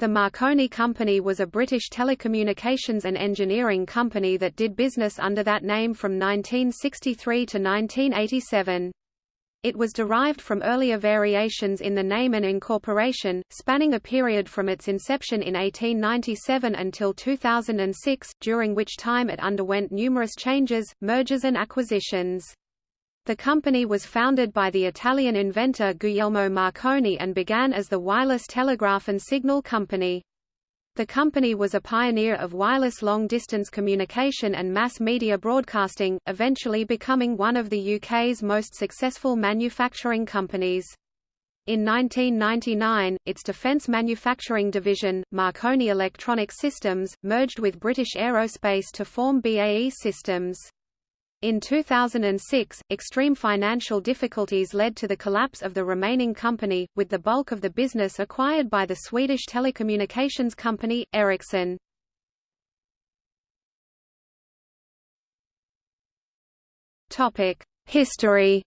The Marconi Company was a British telecommunications and engineering company that did business under that name from 1963 to 1987. It was derived from earlier variations in the name and incorporation, spanning a period from its inception in 1897 until 2006, during which time it underwent numerous changes, mergers and acquisitions. The company was founded by the Italian inventor Guglielmo Marconi and began as the Wireless Telegraph and Signal Company. The company was a pioneer of wireless long-distance communication and mass media broadcasting, eventually becoming one of the UK's most successful manufacturing companies. In 1999, its defence manufacturing division, Marconi Electronic Systems, merged with British Aerospace to form BAE Systems. In 2006, extreme financial difficulties led to the collapse of the remaining company, with the bulk of the business acquired by the Swedish telecommunications company, Ericsson. History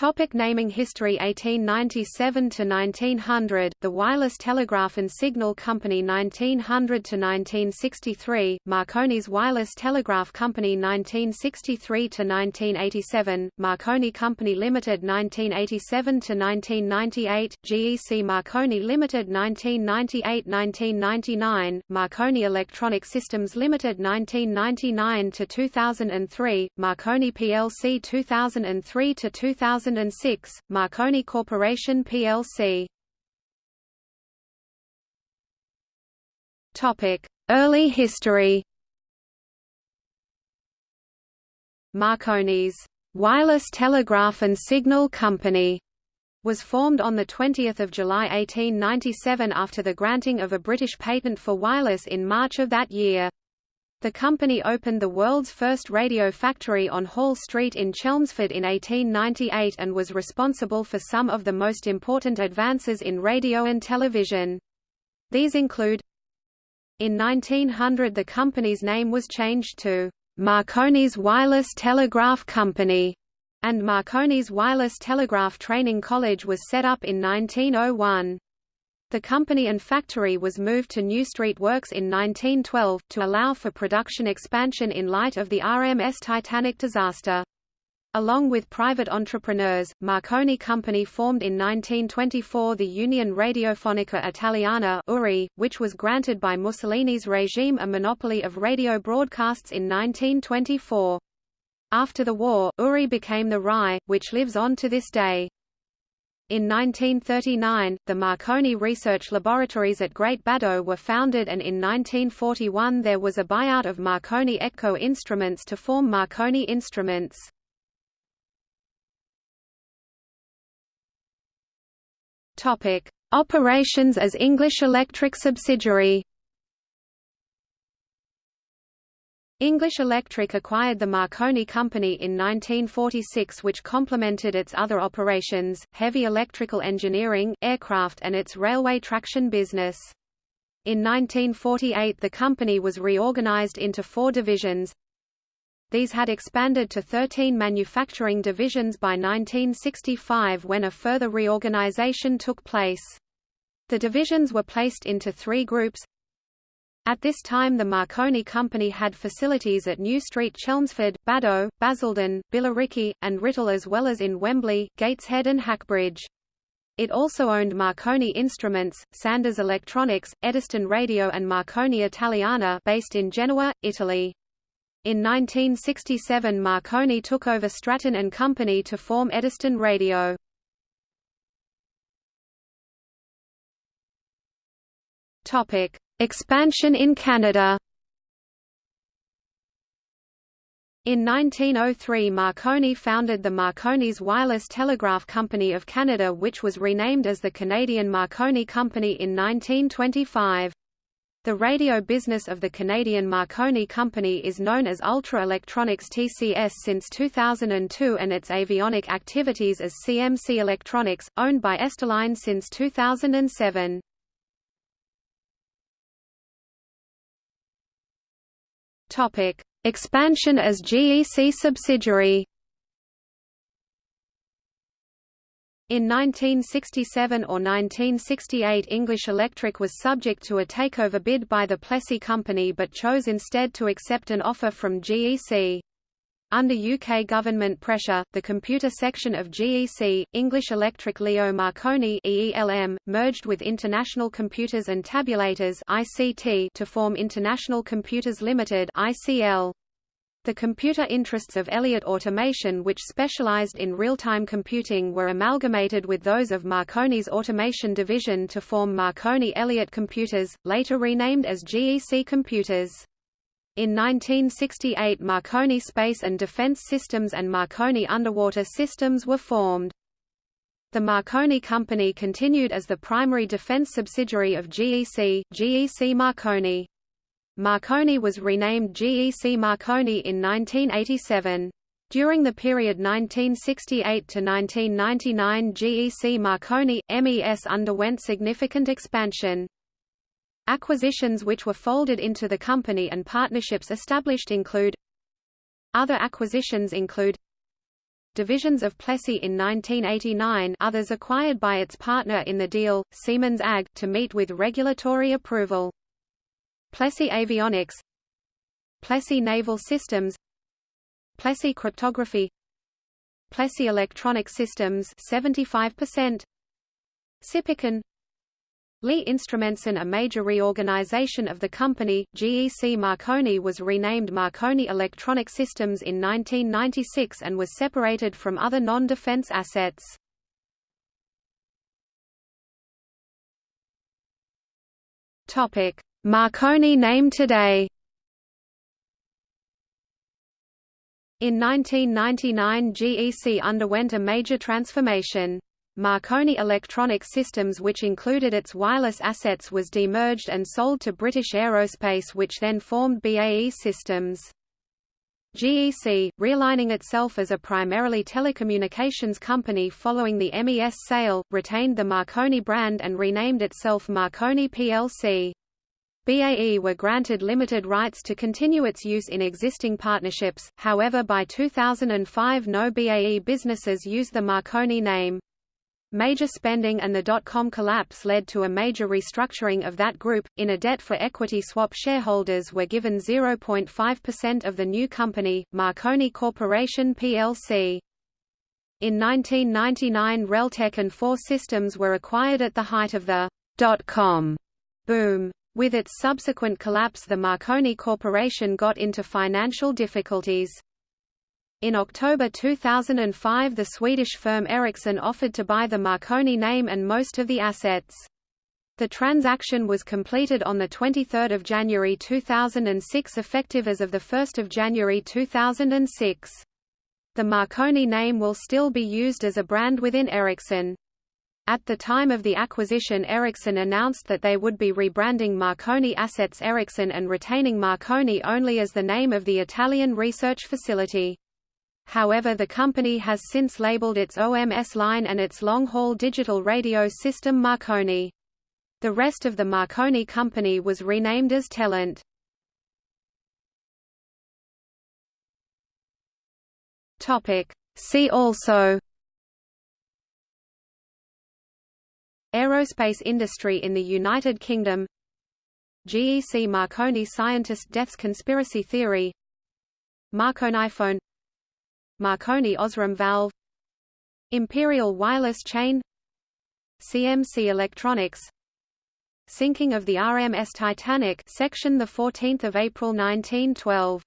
Topic naming history 1897 to 1900 The Wireless Telegraph and Signal Company 1900 to 1963 Marconi's Wireless Telegraph Company 1963 to 1987 Marconi Company Limited 1987 to 1998 GEC Marconi Limited 1998-1999 Marconi Electronic Systems Limited 1999 to 2003 Marconi plc 2003 to 2000 2006, Marconi Corporation plc. Early history. Marconi's Wireless Telegraph and Signal Company was formed on 20 July 1897 after the granting of a British patent for wireless in March of that year. The company opened the world's first radio factory on Hall Street in Chelmsford in 1898 and was responsible for some of the most important advances in radio and television. These include In 1900 the company's name was changed to Marconi's Wireless Telegraph Company, and Marconi's Wireless Telegraph Training College was set up in 1901. The company and factory was moved to New Street Works in 1912, to allow for production expansion in light of the RMS Titanic disaster. Along with private entrepreneurs, Marconi Company formed in 1924 the Union Radiofonica Italiana URI, which was granted by Mussolini's regime a monopoly of radio broadcasts in 1924. After the war, URI became the RAI, which lives on to this day. In 1939, the Marconi Research Laboratories at Great Baddow were founded and in 1941 there was a buyout of Marconi Ekco Instruments to form Marconi Instruments. Operations as English Electric subsidiary English Electric acquired the Marconi Company in 1946 which complemented its other operations, heavy electrical engineering, aircraft and its railway traction business. In 1948 the company was reorganized into four divisions. These had expanded to 13 manufacturing divisions by 1965 when a further reorganization took place. The divisions were placed into three groups at this time the Marconi Company had facilities at New Street Chelmsford, Baddow, Basildon, Billericay, and Writtle as well as in Wembley, Gateshead and Hackbridge. It also owned Marconi Instruments, Sanders Electronics, Eddystone Radio and Marconi Italiana based in Genoa, Italy. In 1967 Marconi took over Stratton and Company to form Eddystone Radio. Topic: Expansion in Canada In 1903 Marconi founded the Marconi's Wireless Telegraph Company of Canada which was renamed as the Canadian Marconi Company in 1925. The radio business of the Canadian Marconi Company is known as Ultra Electronics TCS since 2002 and its avionic activities as CMC Electronics, owned by Esterline since 2007. Topic: Expansion as GEC subsidiary. In 1967 or 1968 English Electric was subject to a takeover bid by the Plessey Company but chose instead to accept an offer from GEC. Under UK government pressure, the computer section of GEC, English Electric Leo Marconi EELM, merged with International Computers and Tabulators ICT to form International Computers Limited ICL. The computer interests of Elliott Automation which specialized in real-time computing were amalgamated with those of Marconi's automation division to form Marconi Elliott Computers, later renamed as GEC Computers. In 1968 Marconi Space and Defense Systems and Marconi Underwater Systems were formed. The Marconi Company continued as the primary defense subsidiary of GEC, GEC Marconi. Marconi was renamed GEC Marconi in 1987. During the period 1968 to 1999 GEC Marconi, MES underwent significant expansion. Acquisitions which were folded into the company and partnerships established include Other acquisitions include Divisions of Plessey in 1989 others acquired by its partner in the deal, Siemens AG, to meet with regulatory approval. Plessey Avionics. Plessey Naval Systems. Plessey Cryptography. Plessey Electronic Systems 75% Sipicon Lee Instrumenson A major reorganization of the company, GEC Marconi was renamed Marconi Electronic Systems in 1996 and was separated from other non-defense assets. Topic: Marconi name today In 1999 GEC underwent a major transformation. Marconi Electronic Systems which included its wireless assets was demerged and sold to British Aerospace which then formed BAE Systems. GEC, realigning itself as a primarily telecommunications company following the MES sale, retained the Marconi brand and renamed itself Marconi plc. BAE were granted limited rights to continue its use in existing partnerships, however by 2005 no BAE businesses use the Marconi name. Major spending and the dot-com collapse led to a major restructuring of that group, in a debt for equity swap shareholders were given 0.5% of the new company, Marconi Corporation plc. In 1999 Reltec and FORE Systems were acquired at the height of the dot-com boom. With its subsequent collapse the Marconi Corporation got into financial difficulties. In October 2005 the Swedish firm Ericsson offered to buy the Marconi name and most of the assets. The transaction was completed on 23 January 2006 effective as of 1 January 2006. The Marconi name will still be used as a brand within Ericsson. At the time of the acquisition Ericsson announced that they would be rebranding Marconi Assets Ericsson and retaining Marconi only as the name of the Italian research facility. However the company has since labeled its OMS line and its long-haul digital radio system Marconi. The rest of the Marconi company was renamed as Telent. See also Aerospace industry in the United Kingdom GEC Marconi scientist deaths conspiracy theory Marconi phone Marconi Osram valve Imperial wireless chain CMC Electronics Sinking of the RMS Titanic section the 14th of April 1912